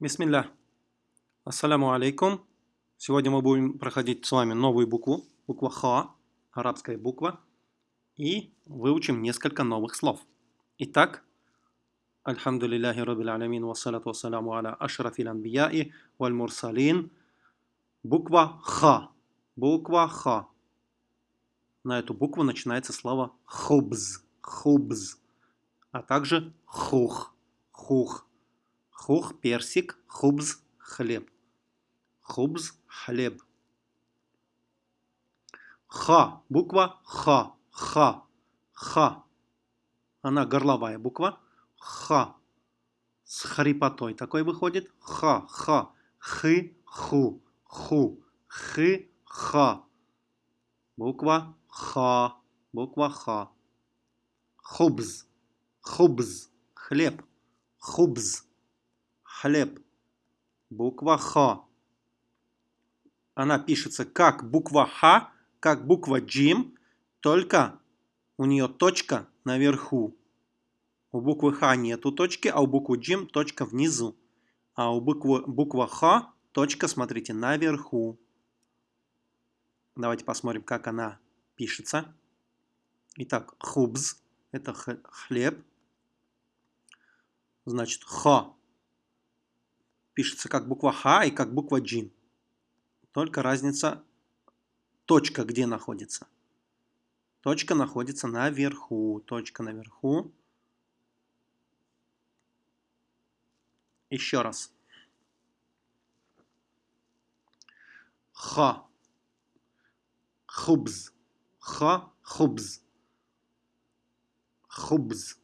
Бисмилля. Ассаляму алейкум. Сегодня мы будем проходить с вами новую букву, буква Ха, арабская буква, и выучим несколько новых слов. Итак, Альхамдулиллахи Раббил Алямин, вассалату вассаляму аля ашрафил анбияи валь мурсалин. Буква Ха. Буква Ха. На эту букву начинается слово хубз, хубз, а также хух, хух. Хух – персик, хубз – хлеб. Хубз – хлеб. Ха. Буква Ха. Ха. Ха. Она горловая буква. Ха. С хрипотой такой выходит. Ха. Ха. Хы. Ху. Ху. Хы. Ха. Буква Ха. Буква Ха. Хубз. Хубз. Хлеб. Хубз хлеб. Буква Х. Она пишется как буква Х, как буква Джим, только у нее точка наверху. У буквы Х нету точки, а у буквы Джим точка внизу. А у буквы, буква Х точка, смотрите, наверху. Давайте посмотрим, как она пишется. Итак, хубз – это хлеб. Значит, х пишется как буква Х и как буква Джин. Только разница точка где находится. Точка находится наверху. Точка наверху. Еще раз. Ха. Хубз. Ха. Хубз. Хубз.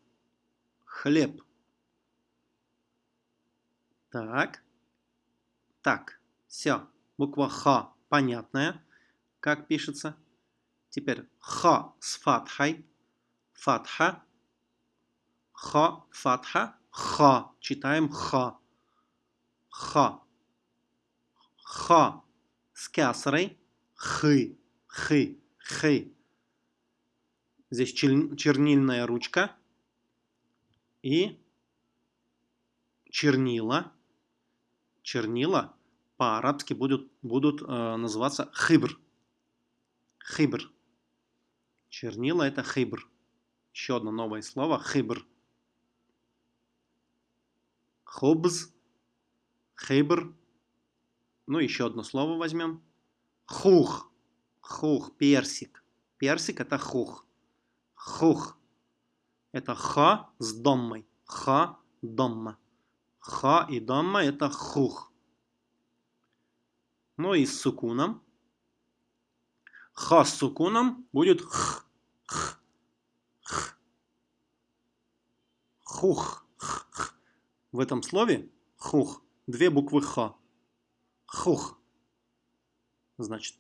Хлеб. Так. Так. Все. Буква Х понятная. Как пишется. Теперь Х с фатхой. Фатха. Х, фатха. Х. Читаем Х. Х. Х с кясрой. Хы. Хы. Хы. Здесь чернильная ручка. И чернила чернила по-арабски будут, будут э, называться хибр. Хибр. Чернила это хибр. Еще одно новое слово хибр. Хобз, хибр. Ну, еще одно слово возьмем. Хух. Хух, персик. Персик это хух. Хух. Это ха с доммой. Ха, домма. Ха и дамма это хух. Ну и с сукуном. Ха с сукуном будет х. х, х. Хух. Х, х. В этом слове хух две буквы ха. Хух. Значит,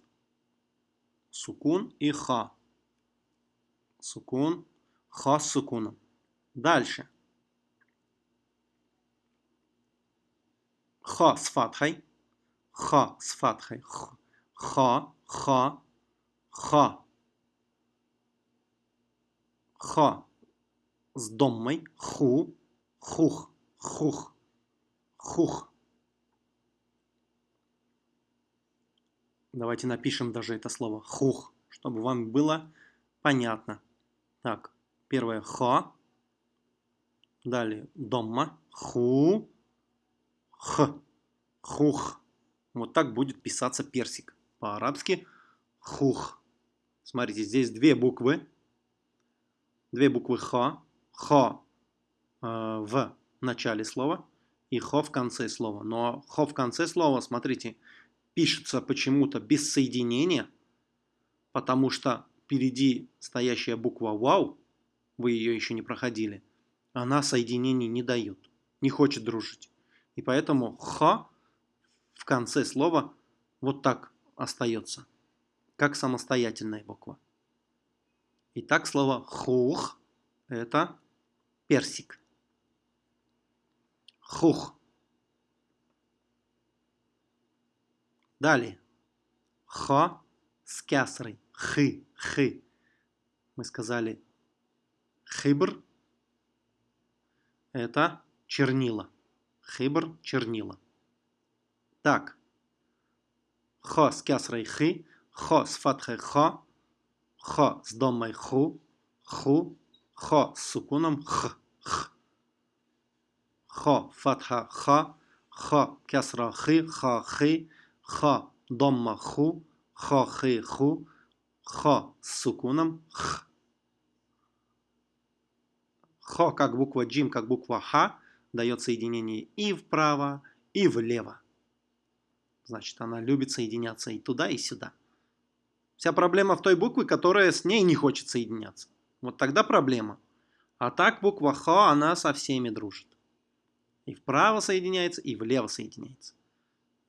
сукун и ха. Сукун, ха с сукуном. Дальше. Ха с фатхой. Ха с фатхой. Ха, ха, ха. Ха с доммой. Ху, хух, хух, хух. Давайте напишем даже это слово хух, чтобы вам было понятно. Так, первое ха. Далее домма. Ху х, хух. Вот так будет писаться персик. По-арабски хух. Смотрите, здесь две буквы. Две буквы х. Х э, в начале слова и х в конце слова. Но х в конце слова, смотрите, пишется почему-то без соединения, потому что впереди стоящая буква вау, вы ее еще не проходили, она соединений не дает, не хочет дружить. И поэтому ха в конце слова вот так остается, как самостоятельная буква. Итак, слово хух – это персик. Хух. Далее. Ха с кясрой. Хы. Хы. Мы сказали хибр – это чернила Хибр – чернила. Так. Хо с кясрой хи, хо с фатхой хо, хо с домой ху, ху, хо с сукуном х, х. Хо фатха ха, хо кясра хи, ха хи, хо домма ху, хо хи ху, хо с сукуном х. Хо как буква джим, как буква ха, дает соединение и вправо, и влево. Значит, она любит соединяться и туда, и сюда. Вся проблема в той букве, которая с ней не хочет соединяться. Вот тогда проблема. А так буква Х, она со всеми дружит. И вправо соединяется, и влево соединяется.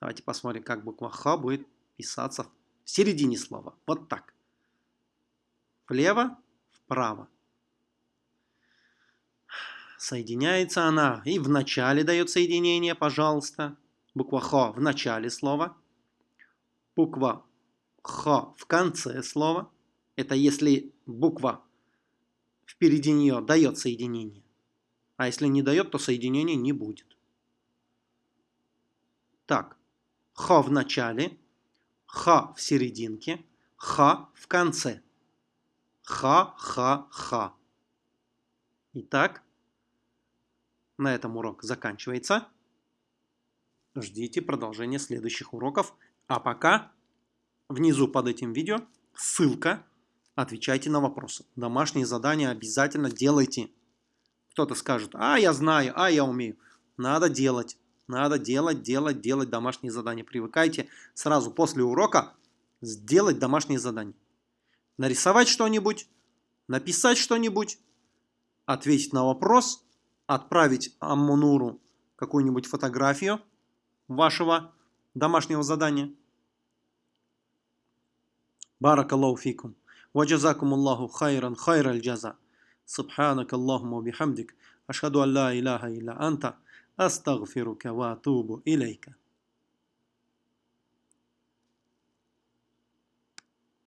Давайте посмотрим, как буква Х будет писаться в середине слова. Вот так. Влево, вправо. Соединяется она и в начале дает соединение, пожалуйста. Буква Х в начале слова. Буква Х в конце слова. Это если буква впереди нее дает соединение. А если не дает, то соединения не будет. Так, Х в начале, Х в серединке, Х в конце. Х, Х, Х. Итак, на этом урок заканчивается. Ждите продолжения следующих уроков. А пока внизу под этим видео ссылка. Отвечайте на вопросы. Домашние задания обязательно делайте. Кто-то скажет, а я знаю, а я умею. Надо делать. Надо делать, делать, делать домашние задания. Привыкайте сразу после урока сделать домашние задания. Нарисовать что-нибудь, написать что-нибудь, ответить на вопрос, отправить Аммунуру какую-нибудь фотографию вашего домашнего задания. Баракаллаху фикум. وجزاكم الله خيرا خير الجزاء سبحانك اللهم وبحمدك أشهد أن لا إله إلا أنت أستغفرك وأتوب إليك